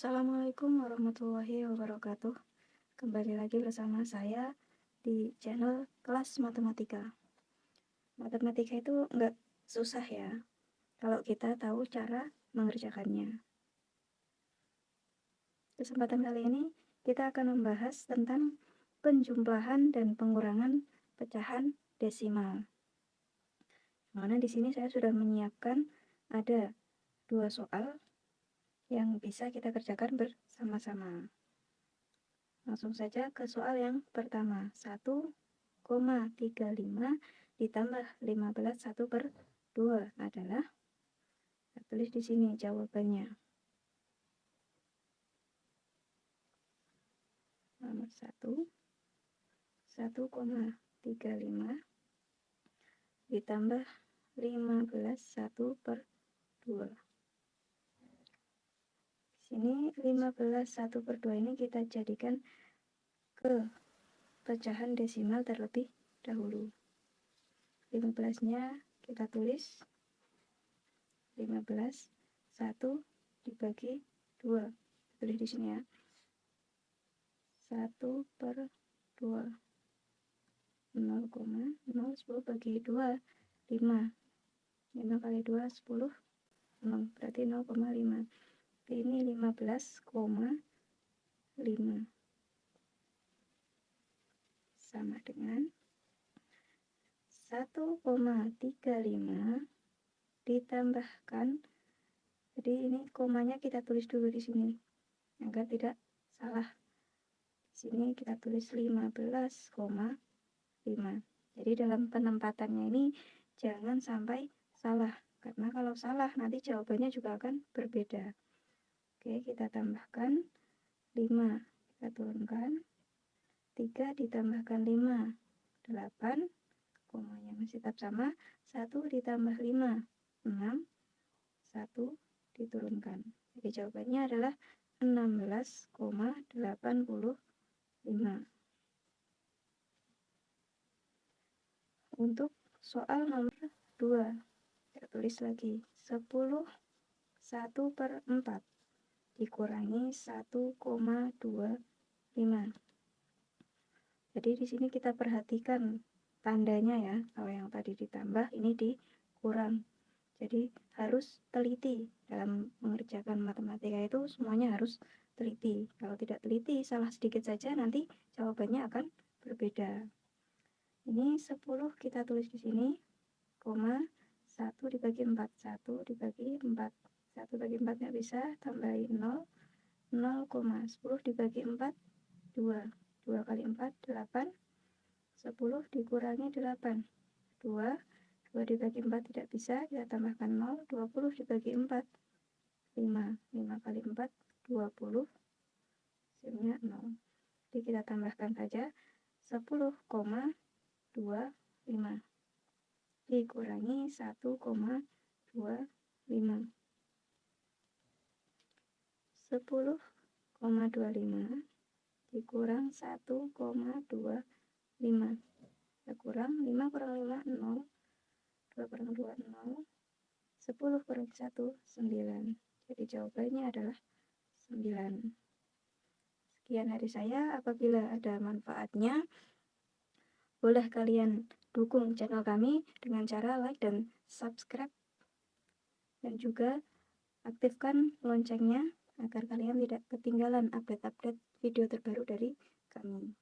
Assalamualaikum warahmatullahi wabarakatuh. Kembali lagi bersama saya di channel kelas matematika. Matematika itu nggak susah ya Kalau kita tahu cara mengerjakannya. Kesempatan kali ini kita akan membahas tentang penjumlahan dan pengurangan pecahan desimal. Mana di sini saya sudah menyiapkan ada dua soal yang bisa kita kerjakan bersama-sama. Langsung saja ke soal yang pertama. 1,35 ditambah 15 1 per 2 adalah kita tulis di sini jawabannya. Nomor 1 1,35 ditambah 15 1 per 2 sini 15 1 per 2 ini kita jadikan ke pecahan desimal terlebih dahulu. 15 nya kita tulis. 15 1 dibagi 2 tulis di sini ya. 1 per 2 0,0 10 bagi 2 5 5 kali 2 10 0 berarti 0,5 ini 15,5 sama dengan 1,35 ditambahkan. Jadi ini komanya kita tulis dulu di sini. Agar tidak salah. Di sini kita tulis 15,5 jadi dalam penempatannya ini jangan sampai salah. Karena kalau salah nanti jawabannya juga akan berbeda Oke, kita tambahkan 5. Kita turunkan. 3 ditambahkan 5. 8. Komanya masih tetap sama. 1 ditambah 5. 6. 1 diturunkan. Jadi jawabannya adalah 16,85. Untuk soal nomor 2, kita tulis lagi 10 1 per 4 dikurangi 1,25. Jadi di sini kita perhatikan tandanya ya. Kalau yang tadi ditambah, ini dikurang. Jadi harus teliti dalam mengerjakan matematika itu semuanya harus teliti. Kalau tidak teliti, salah sedikit saja nanti jawabannya akan berbeda. Ini 10 kita tulis di sini, koma 1 dibagi 4, 1 dibagi 4. 1 bagi 4 nggak bisa, tambahin 0. 0, 10 dibagi 4, 2. 2 kali 4, 8. 10 dikurangi 8. 2. 2 dibagi 4 tidak bisa, kita tambahkan 0. 20 dibagi 4, 5. 5 kali 4, 20. Hasilnya 0. Jadi kita tambahkan saja 10,25 dikurangi 1,25 10,25 dikurang 1,25 kita kurang 5 kurang 5 0 2 kurang 2 0 10 kurang 1 9 jadi jawabannya adalah 9 sekian dari saya. Apabila ada manfaatnya boleh kalian dukung channel kami dengan cara like dan subscribe. Dan juga aktifkan loncengnya agar kalian tidak ketinggalan update-update video terbaru dari kami.